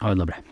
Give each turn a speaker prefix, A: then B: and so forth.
A: Ha, dobre.